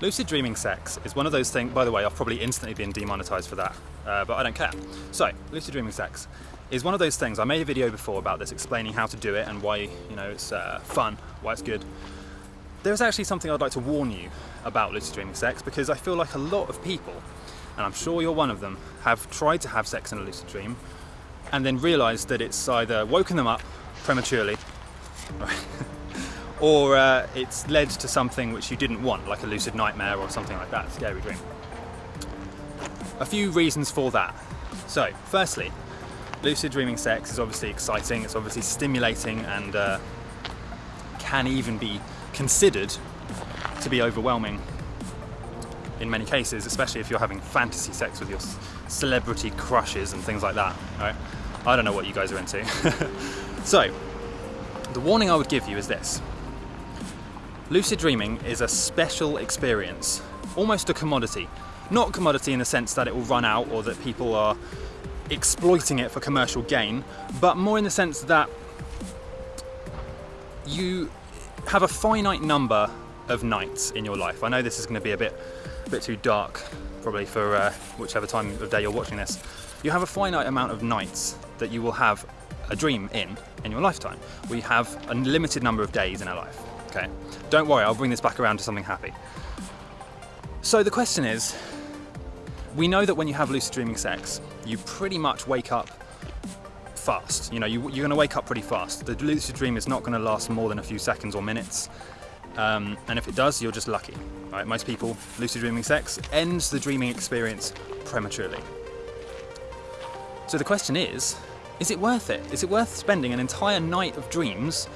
Lucid dreaming sex is one of those things, by the way, I've probably instantly been demonetized for that, uh, but I don't care. So, lucid dreaming sex is one of those things, I made a video before about this explaining how to do it and why, you know, it's uh, fun, why it's good. There's actually something I'd like to warn you about lucid dreaming sex because I feel like a lot of people, and I'm sure you're one of them, have tried to have sex in a lucid dream and then realized that it's either woken them up prematurely, or uh, it's led to something which you didn't want, like a lucid nightmare or something like that, scary dream. A few reasons for that. So, firstly, lucid dreaming sex is obviously exciting, it's obviously stimulating and uh, can even be considered to be overwhelming in many cases, especially if you're having fantasy sex with your celebrity crushes and things like that, right? I don't know what you guys are into. so, the warning I would give you is this. Lucid dreaming is a special experience, almost a commodity. Not commodity in the sense that it will run out or that people are exploiting it for commercial gain, but more in the sense that you have a finite number of nights in your life. I know this is going to be a bit, a bit too dark, probably for uh, whichever time of day you're watching this. You have a finite amount of nights that you will have a dream in in your lifetime. We have a limited number of days in our life. Okay, don't worry, I'll bring this back around to something happy. So the question is, we know that when you have lucid dreaming sex, you pretty much wake up fast. You know, you, are going to wake up pretty fast. The lucid dream is not going to last more than a few seconds or minutes. Um, and if it does, you're just lucky. Right? Most people, lucid dreaming sex ends the dreaming experience prematurely. So the question is, is it worth it? Is it worth spending an entire night of dreams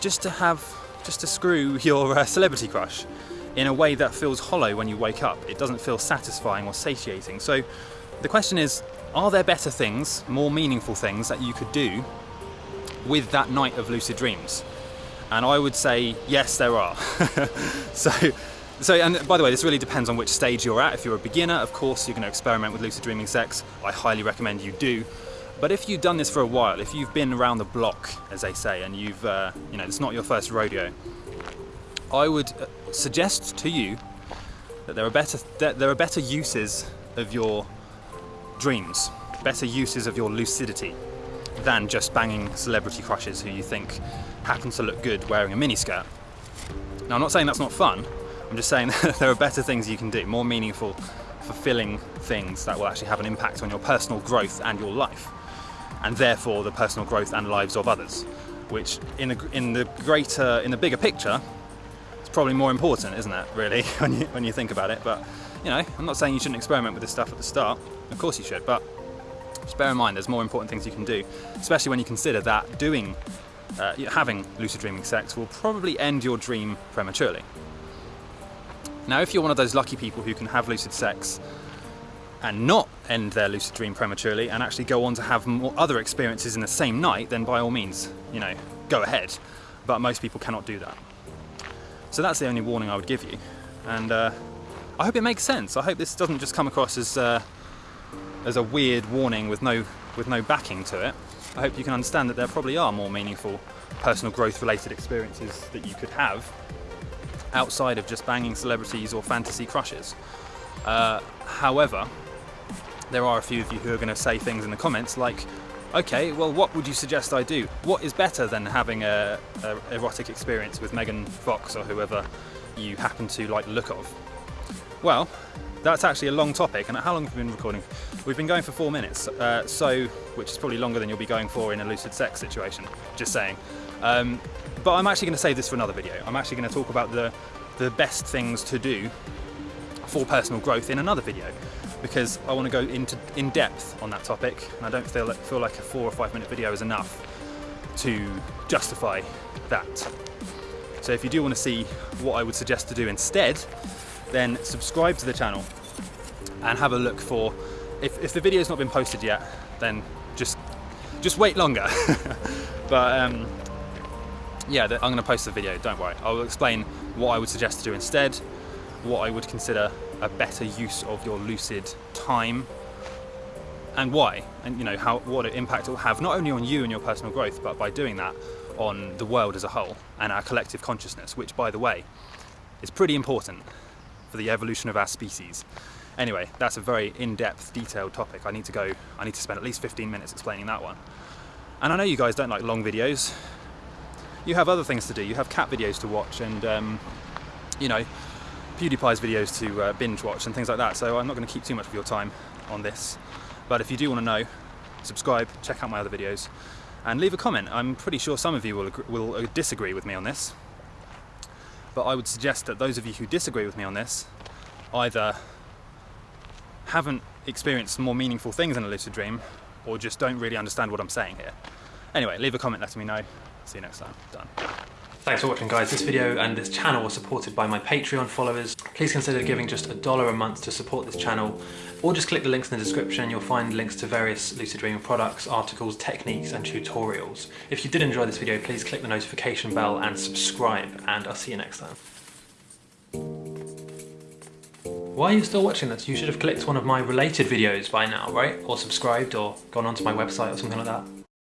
just to have just to screw your uh, celebrity crush in a way that feels hollow when you wake up. It doesn't feel satisfying or satiating. So the question is, are there better things, more meaningful things that you could do with that night of lucid dreams? And I would say, yes, there are. so, so, and by the way, this really depends on which stage you're at. If you're a beginner, of course, you're going to experiment with lucid dreaming sex. I highly recommend you do. But if you've done this for a while, if you've been around the block, as they say, and you've, uh, you know, it's not your first rodeo, I would uh, suggest to you that there are better that there are better uses of your dreams, better uses of your lucidity than just banging celebrity crushes who you think happen to look good wearing a miniskirt. Now, I'm not saying that's not fun. I'm just saying there are better things you can do, more meaningful, fulfilling things that will actually have an impact on your personal growth and your life and therefore the personal growth and lives of others, which in the, in the greater, in the bigger picture, it's probably more important, isn't it, really, when you, when you think about it. But, you know, I'm not saying you shouldn't experiment with this stuff at the start. Of course you should, but just bear in mind there's more important things you can do, especially when you consider that doing, uh, having lucid dreaming sex will probably end your dream prematurely. Now, if you're one of those lucky people who can have lucid sex and not end their lucid dream prematurely and actually go on to have more other experiences in the same night, then by all means, you know, go ahead. But most people cannot do that. So that's the only warning I would give you. And uh, I hope it makes sense. I hope this doesn't just come across as uh, as a weird warning with no with no backing to it. I hope you can understand that there probably are more meaningful personal growth related experiences that you could have outside of just banging celebrities or fantasy crushes. Uh, however, there are a few of you who are going to say things in the comments like, okay, well, what would you suggest I do? What is better than having a, a erotic experience with Megan Fox or whoever you happen to like the look of? Well, that's actually a long topic, and how long have we been recording? We've been going for four minutes, uh, so which is probably longer than you'll be going for in a lucid sex situation. Just saying. Um, but I'm actually going to save this for another video. I'm actually going to talk about the the best things to do for personal growth in another video because I want to go into in depth on that topic and I don't feel like, feel like a four or five minute video is enough to justify that. So if you do want to see what I would suggest to do instead, then subscribe to the channel and have a look for, if, if the video's not been posted yet, then just just wait longer. but um, yeah, I'm going to post the video, don't worry. I will explain what I would suggest to do instead, what I would consider a better use of your lucid time and why and you know how what impact it will have not only on you and your personal growth but by doing that on the world as a whole and our collective consciousness which by the way is pretty important for the evolution of our species. Anyway, that's a very in-depth, detailed topic. I need to go, I need to spend at least 15 minutes explaining that one. And I know you guys don't like long videos. You have other things to do. You have cat videos to watch and, um, you know, PewDiePie's videos to uh, binge watch and things like that. So I'm not going to keep too much of your time on this. But if you do want to know, subscribe, check out my other videos, and leave a comment. I'm pretty sure some of you will, will uh, disagree with me on this. But I would suggest that those of you who disagree with me on this either haven't experienced more meaningful things in a lucid dream or just don't really understand what I'm saying here. Anyway, leave a comment letting me know. See you next time. Done. Thanks for watching guys. This video and this channel was supported by my Patreon followers. Please consider giving just a dollar a month to support this channel or just click the links in the description. You'll find links to various lucid dreaming products, articles, techniques and tutorials. If you did enjoy this video, please click the notification bell and subscribe and I'll see you next time. Why are you still watching this? You should have clicked one of my related videos by now, right? Or subscribed or gone onto my website or something like that.